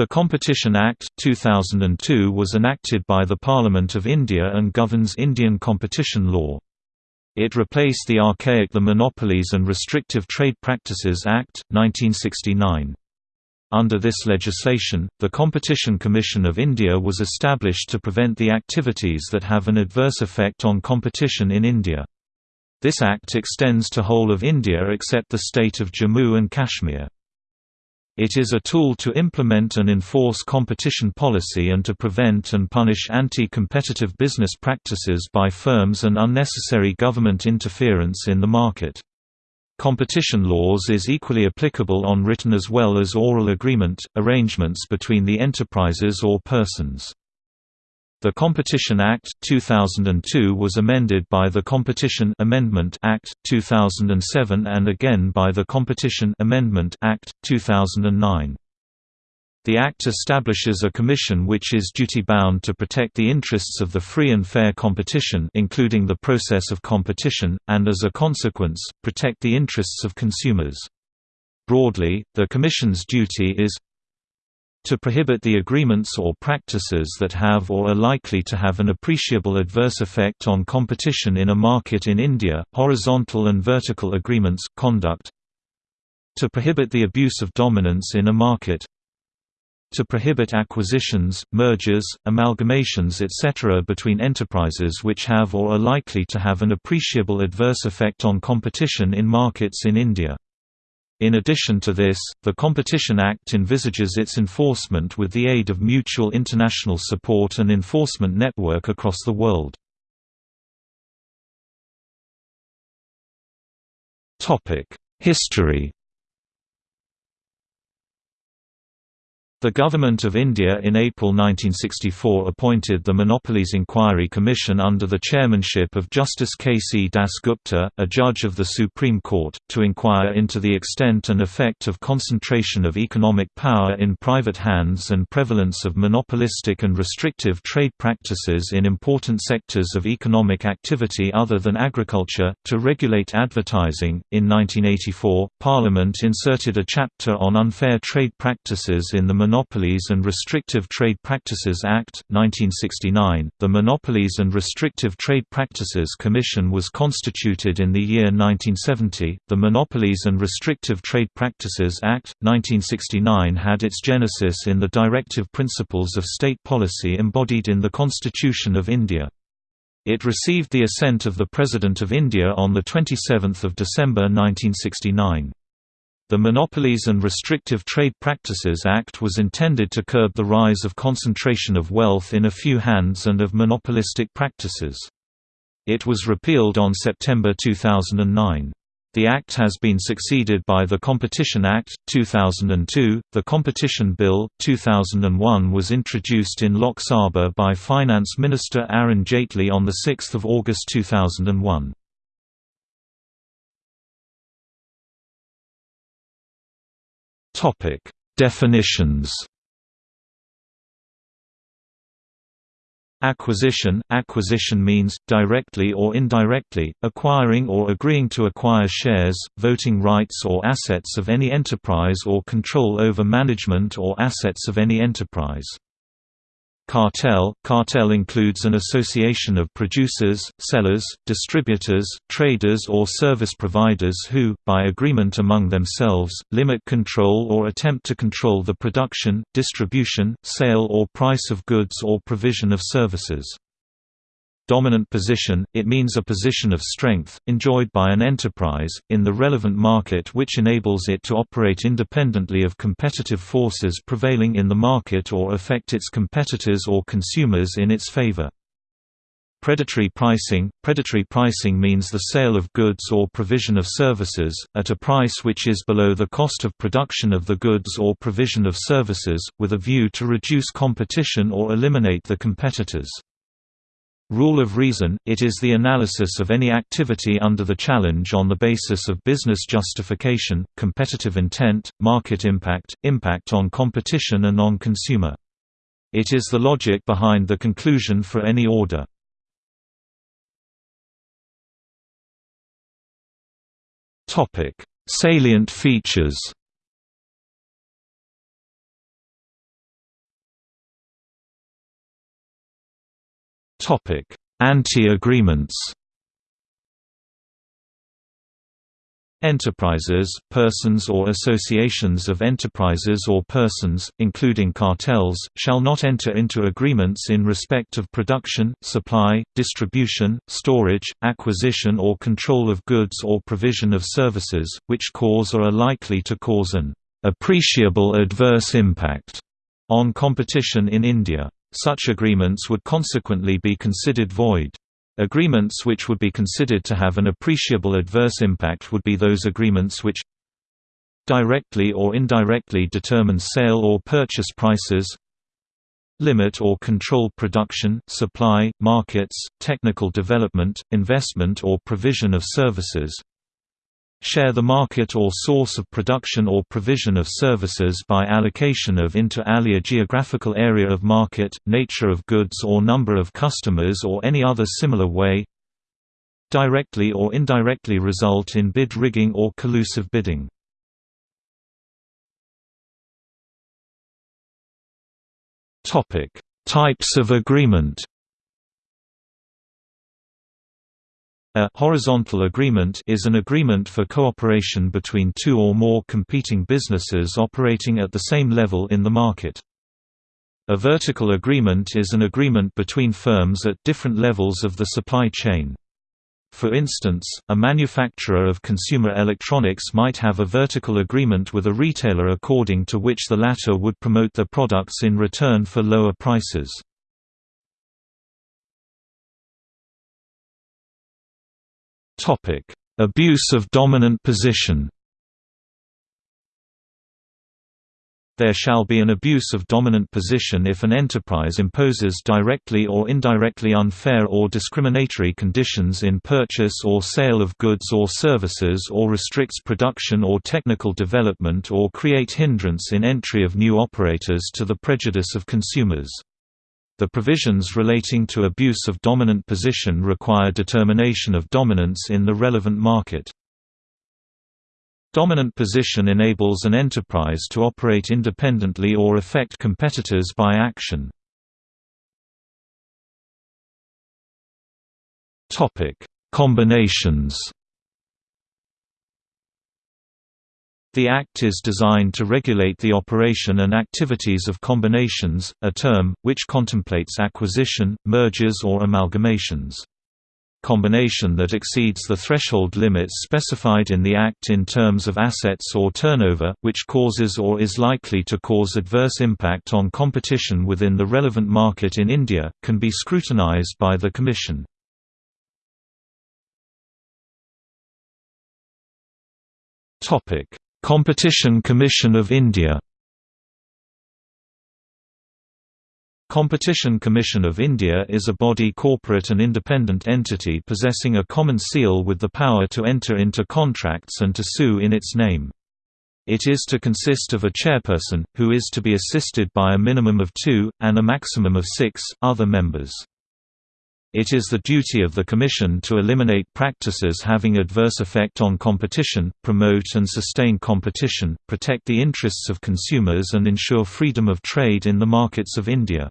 The Competition Act, 2002 was enacted by the Parliament of India and governs Indian competition law. It replaced the archaic The Monopolies and Restrictive Trade Practices Act, 1969. Under this legislation, the Competition Commission of India was established to prevent the activities that have an adverse effect on competition in India. This act extends to whole of India except the state of Jammu and Kashmir. It is a tool to implement and enforce competition policy and to prevent and punish anti-competitive business practices by firms and unnecessary government interference in the market. Competition laws is equally applicable on written as well as oral agreement, arrangements between the enterprises or persons. The Competition Act, 2002 was amended by the Competition Amendment Act, 2007 and again by the Competition Amendment Act, 2009. The Act establishes a commission which is duty-bound to protect the interests of the free and fair competition including the process of competition, and as a consequence, protect the interests of consumers. Broadly, the Commission's duty is to prohibit the agreements or practices that have or are likely to have an appreciable adverse effect on competition in a market in India, horizontal and vertical agreements conduct to prohibit the abuse of dominance in a market to prohibit acquisitions, mergers, amalgamations etc. between enterprises which have or are likely to have an appreciable adverse effect on competition in markets in India. In addition to this, the Competition Act envisages its enforcement with the aid of mutual international support and enforcement network across the world. History The Government of India in April 1964 appointed the Monopolies Inquiry Commission under the chairmanship of Justice K. C. Das Gupta, a judge of the Supreme Court, to inquire into the extent and effect of concentration of economic power in private hands and prevalence of monopolistic and restrictive trade practices in important sectors of economic activity other than agriculture, to regulate advertising. In 1984, Parliament inserted a chapter on unfair trade practices in the Monopolies and Restrictive Trade Practices Act, 1969. The Monopolies and Restrictive Trade Practices Commission was constituted in the year 1970. The Monopolies and Restrictive Trade Practices Act, 1969 had its genesis in the directive principles of state policy embodied in the Constitution of India. It received the assent of the President of India on 27 December 1969. The Monopolies and Restrictive Trade Practices Act was intended to curb the rise of concentration of wealth in a few hands and of monopolistic practices. It was repealed on September 2009. The Act has been succeeded by the Competition Act, 2002. The Competition Bill, 2001 was introduced in Lok Sabha by Finance Minister Arun Jaitley on 6 August 2001. Topic: Definitions. Acquisition – Acquisition means, directly or indirectly, acquiring or agreeing to acquire shares, voting rights or assets of any enterprise or control over management or assets of any enterprise. Cartel Cartel includes an association of producers, sellers, distributors, traders or service providers who, by agreement among themselves, limit control or attempt to control the production, distribution, sale or price of goods or provision of services. Dominant position, it means a position of strength, enjoyed by an enterprise, in the relevant market which enables it to operate independently of competitive forces prevailing in the market or affect its competitors or consumers in its favor. Predatory pricing – Predatory pricing means the sale of goods or provision of services, at a price which is below the cost of production of the goods or provision of services, with a view to reduce competition or eliminate the competitors. Rule of reason – It is the analysis of any activity under the challenge on the basis of business justification, competitive intent, market impact, impact on competition and on consumer. It is the logic behind the conclusion for any order. Salient features Anti-agreements Enterprises, persons or associations of enterprises or persons, including cartels, shall not enter into agreements in respect of production, supply, distribution, storage, acquisition or control of goods or provision of services, which cause or are likely to cause an appreciable adverse impact on competition in India. Such agreements would consequently be considered void. Agreements which would be considered to have an appreciable adverse impact would be those agreements which directly or indirectly determine sale or purchase prices limit or control production, supply, markets, technical development, investment or provision of services share the market or source of production or provision of services by allocation of inter alia geographical area of market, nature of goods or number of customers or any other similar way directly or indirectly result in bid rigging or collusive bidding. Types of agreement A horizontal agreement is an agreement for cooperation between two or more competing businesses operating at the same level in the market. A vertical agreement is an agreement between firms at different levels of the supply chain. For instance, a manufacturer of consumer electronics might have a vertical agreement with a retailer according to which the latter would promote their products in return for lower prices. Topic: Abuse of dominant position. There shall be an abuse of dominant position if an enterprise imposes directly or indirectly unfair or discriminatory conditions in purchase or sale of goods or services or restricts production or technical development or create hindrance in entry of new operators to the prejudice of consumers. The provisions relating to abuse of dominant position require determination of dominance in the relevant market. Dominant position enables an enterprise to operate independently or affect competitors by action. Combinations The Act is designed to regulate the operation and activities of combinations, a term, which contemplates acquisition, mergers or amalgamations. Combination that exceeds the threshold limits specified in the Act in terms of assets or turnover, which causes or is likely to cause adverse impact on competition within the relevant market in India, can be scrutinized by the Commission. Topic Competition Commission of India Competition Commission of India is a body corporate and independent entity possessing a common seal with the power to enter into contracts and to sue in its name. It is to consist of a chairperson, who is to be assisted by a minimum of two, and a maximum of six, other members. It is the duty of the Commission to eliminate practices having adverse effect on competition, promote and sustain competition, protect the interests of consumers and ensure freedom of trade in the markets of India.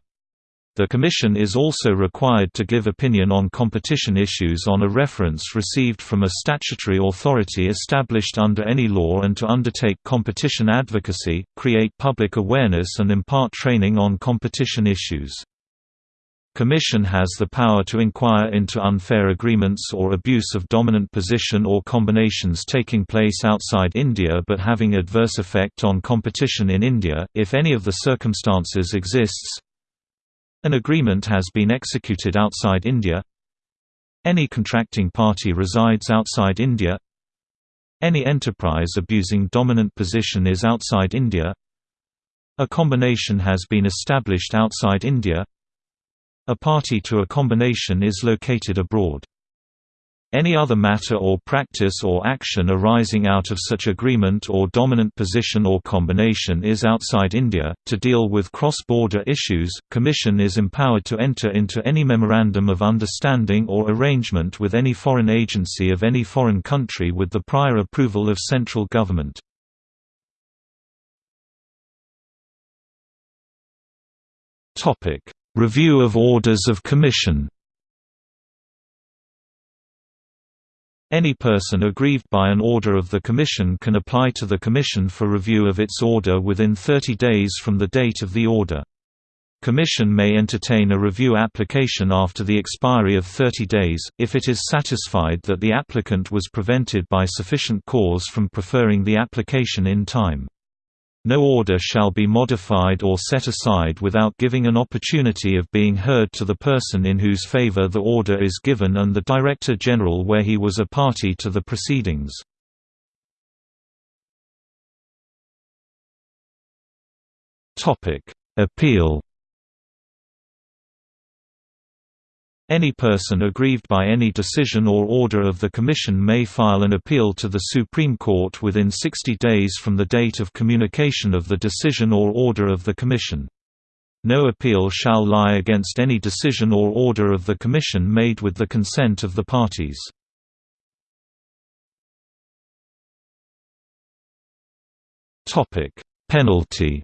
The Commission is also required to give opinion on competition issues on a reference received from a statutory authority established under any law and to undertake competition advocacy, create public awareness and impart training on competition issues. Commission has the power to inquire into unfair agreements or abuse of dominant position or combinations taking place outside India but having adverse effect on competition in India, if any of the circumstances exists. An agreement has been executed outside India. Any contracting party resides outside India. Any enterprise abusing dominant position is outside India. A combination has been established outside India a party to a combination is located abroad. Any other matter or practice or action arising out of such agreement or dominant position or combination is outside India. To deal with cross border issues, Commission is empowered to enter into any memorandum of understanding or arrangement with any foreign agency of any foreign country with the prior approval of central government. Topic: Review of Orders of Commission Any person aggrieved by an order of the Commission can apply to the Commission for review of its order within 30 days from the date of the order. Commission may entertain a review application after the expiry of 30 days, if it is satisfied that the applicant was prevented by sufficient cause from preferring the application in time. No order shall be modified or set aside without giving an opportunity of being heard to the person in whose favor the order is given and the Director General where he was a party to the proceedings. Appeal Any person aggrieved by any decision or order of the Commission may file an appeal to the Supreme Court within 60 days from the date of communication of the decision or order of the Commission. No appeal shall lie against any decision or order of the Commission made with the consent of the parties. Penalty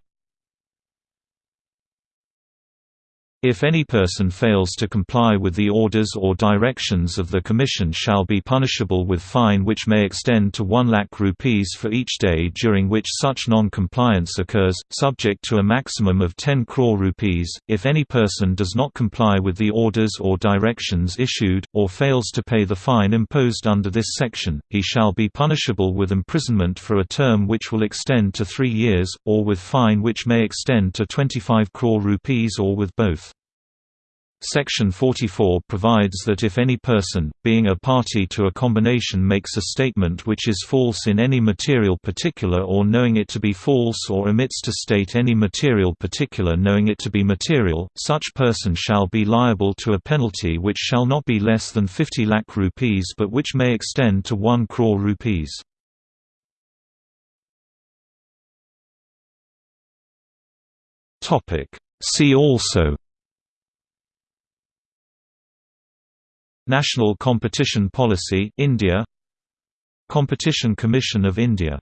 If any person fails to comply with the orders or directions of the Commission shall be punishable with fine which may extend to 1 lakh rupees for each day during which such non-compliance occurs, subject to a maximum of 10 crore rupees. If any person does not comply with the orders or directions issued, or fails to pay the fine imposed under this section, he shall be punishable with imprisonment for a term which will extend to three years, or with fine which may extend to 25 crore rupees or with both. Section 44 provides that if any person, being a party to a combination makes a statement which is false in any material particular or knowing it to be false or omits to state any material particular knowing it to be material, such person shall be liable to a penalty which shall not be less than 50 lakh rupees but which may extend to 1 crore rupees. See also National Competition Policy India Competition Commission of India